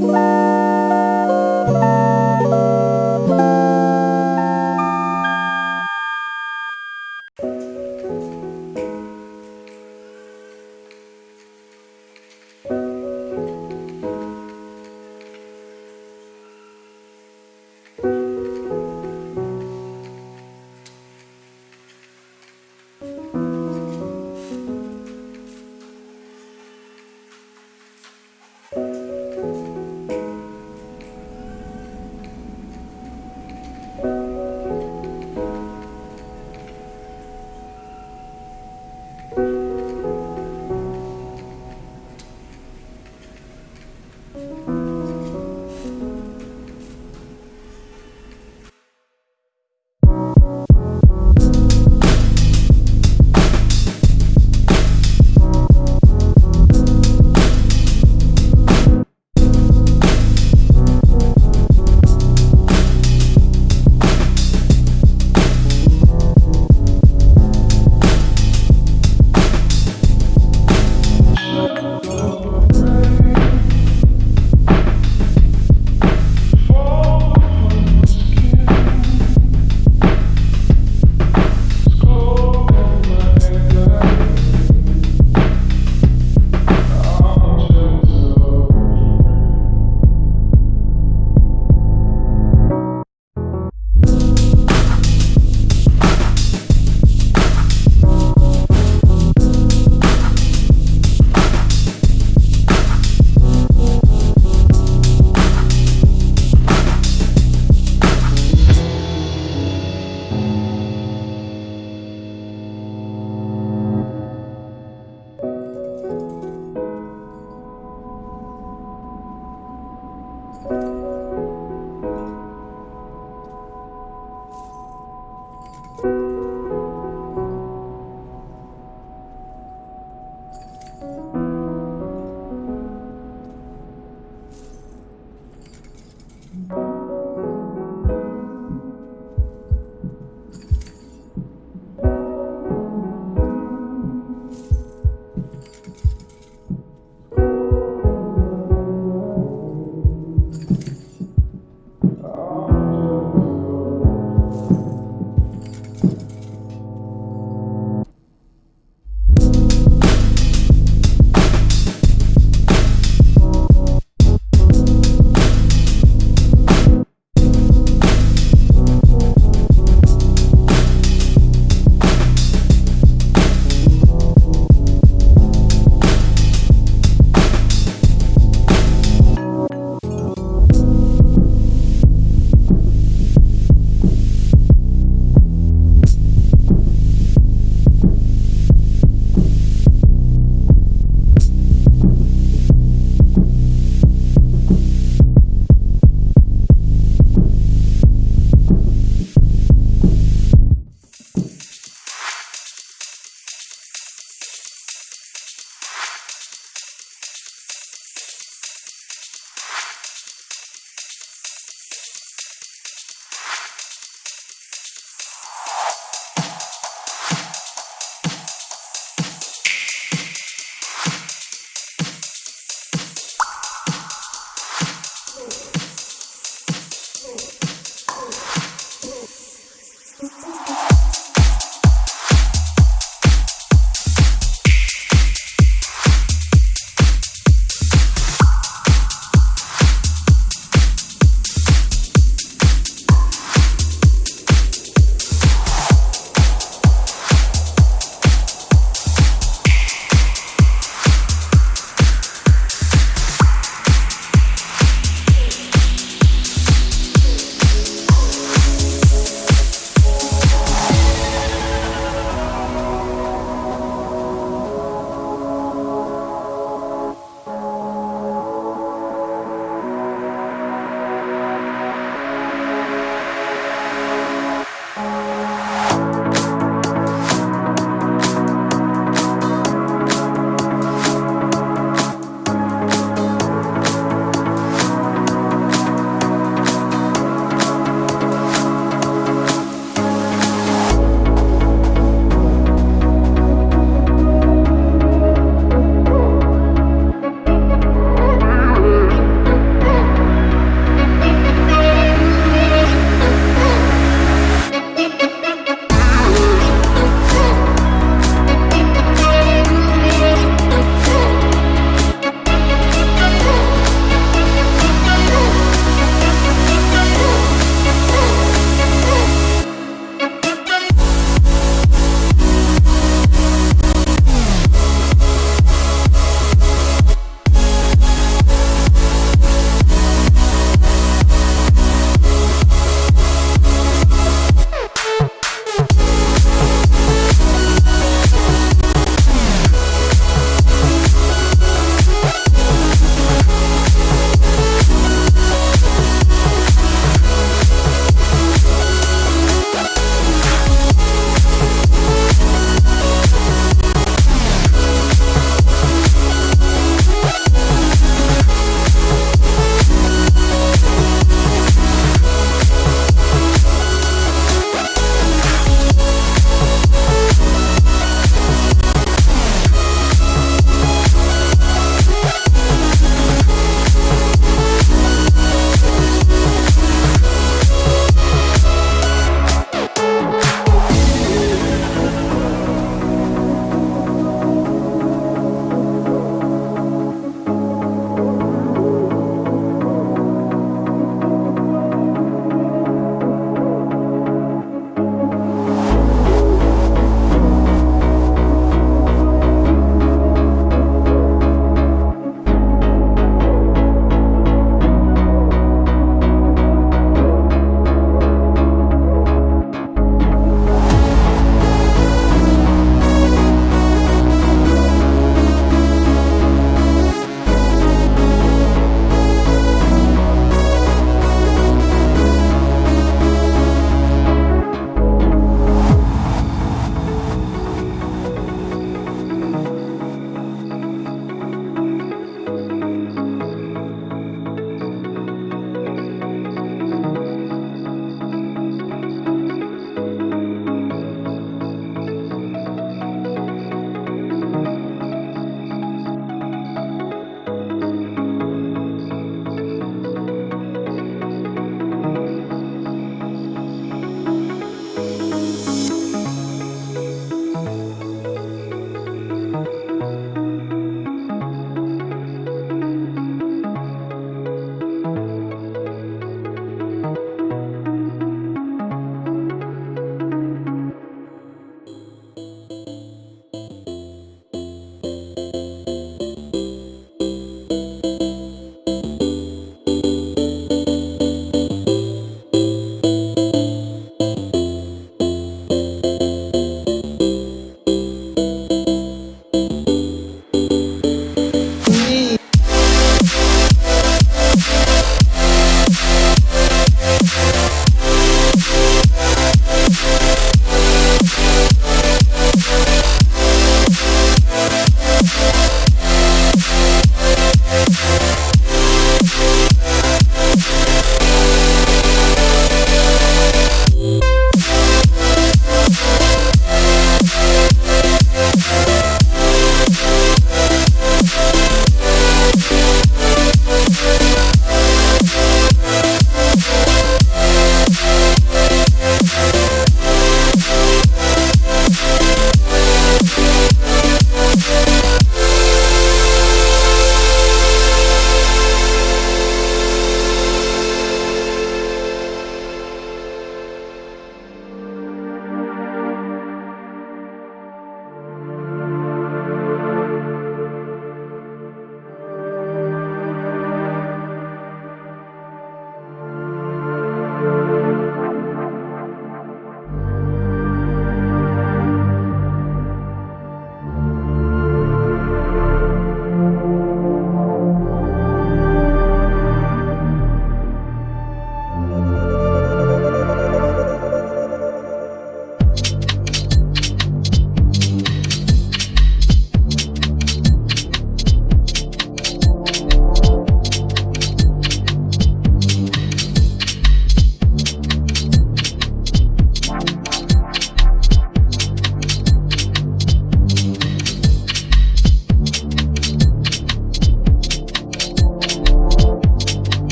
Bye.